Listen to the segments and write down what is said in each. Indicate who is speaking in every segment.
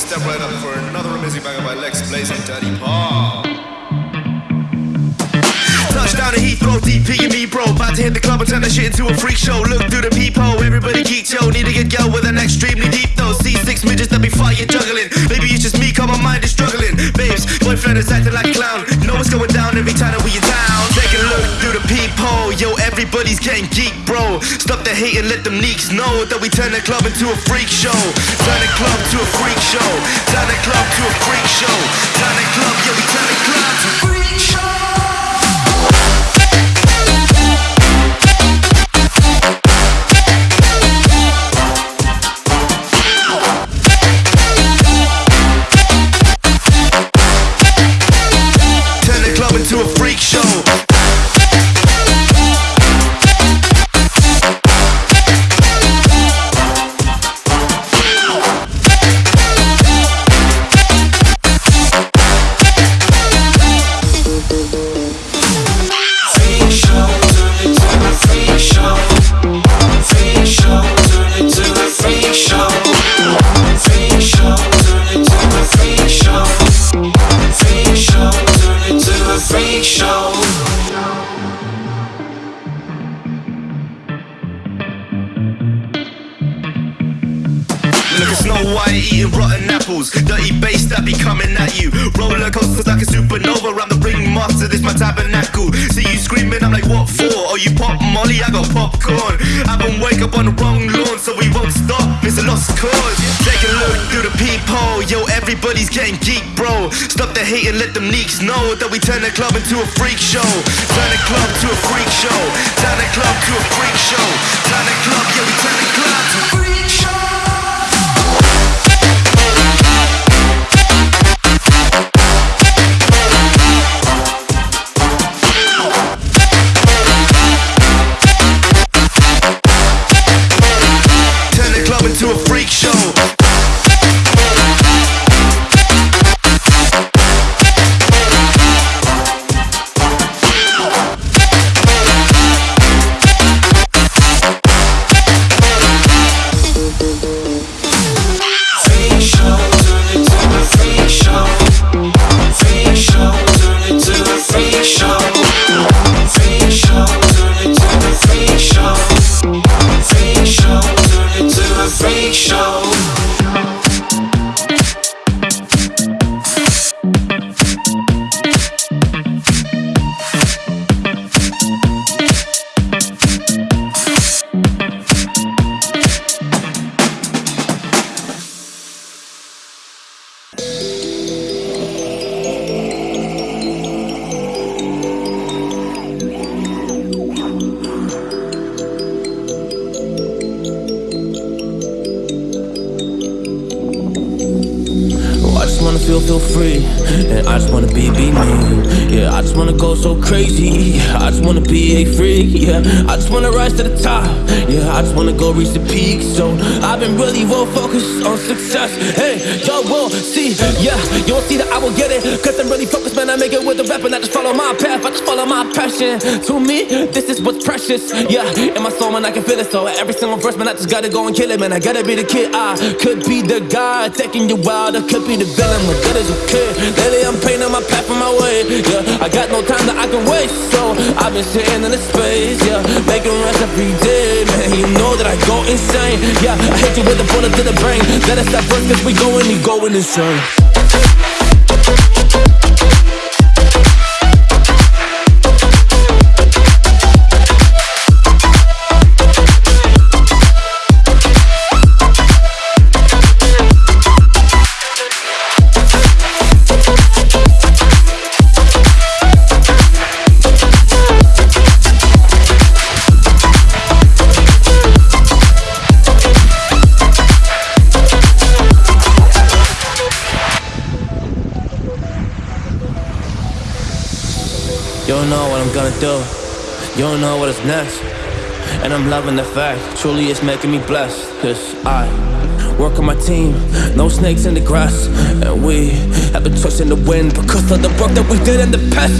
Speaker 1: step right up for another amazing banger by Lex Blaze and Daddy Paul. Touchdown he throw DP and me, bro. About to hit the club and turn that shit into a freak show. Look through the people, everybody geek, yo. Need to get yo with an extremely deep though. C6 midgets that be fire juggling. Maybe it's just me, cause my mind is struggling. Babes, boyfriend is acting like clown. yo, everybody's getting geek, bro. Stop the hate and let them neeks know that we turn the club into a freak show. Turn the club to a freak show. Turn the club to a freak show. Turn the club, yeah, we turn the club to a freak show.
Speaker 2: Freak Show.
Speaker 1: Look at Snow White eating rotten apples. Dirty bass that be coming at you. Roller coasters like a supernova. I'm the ringmaster, this my tabernacle. See you screaming, I'm like what for? Oh you pop molly, I got popcorn. I've been wake up on the wrong lawn So we won't stop, it's a lost cause. People, Yo, everybody's getting geek, bro. Stop the hate and let them neeks know that we turn the club into a freak show. Turn the club to a freak show. Turn the club to a freak show. Turn the club, yeah, we turn the club to a freak show. Turn the club into a freak show
Speaker 3: And I just wanna be, be I just wanna go so crazy. I just wanna be a freak, yeah. I just wanna rise to the top, yeah. I just wanna go reach the peak. So I've been really well focused on success. Hey, y'all will see, yeah. You won't see that I will get it Cause I'm really focused, man. I make it with the rap And I just follow my path, I just follow my passion. To me, this is what's precious, yeah. In my soul, man, I can feel it. So every single verse, man, I just gotta go and kill it Man, I gotta be the kid, I could be the guy Taking you wild. I could be the villain. My good as a kid. Lately, I'm painting my path and my way, yeah. I got no time that I can waste So I've been sitting in the space, yeah. Making rest every day, man. You know that I go insane, yeah. I hit you with a bullet to the brain. Let us stop first cause we going, you going insane. Don't know what I'm gonna do. You don't know what is next. And I'm loving the fact, truly it's making me blessed. Cause I work on my team, no snakes in the grass. And we have been trust in the wind because of the work that we did in the past.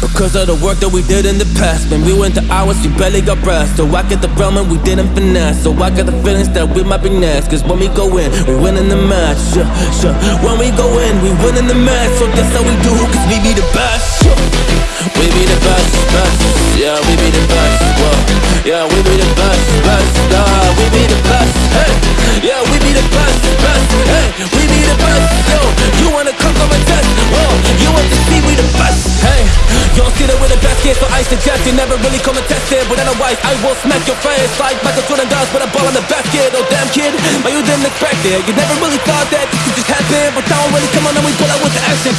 Speaker 3: Because of the work that we did in the past When we went to hours, we barely got rest So I get the realm and we didn't finesse So I got the feelings that we might be next Cause when we go in, we win in the match yeah, yeah. When we go in, we win in the match So that's how we do, cause we be the best yeah. We be the best, best. Yeah, we be the best, whoa. Yeah, we be the best, best. Nah, we be the best, hey. Yeah, we be the best, best. Hey, we be the best, yo You wanna come come and test, whoa You want to see we the best, hey don't see that with the best. Kids, so I suggest. You never really come and test it But otherwise, I will smack your face. Like Michael Jordan does with a ball in the basket Oh damn kid, but you didn't expect it. You never really thought that this could just happen. But now I'm really come on and we pull out with the action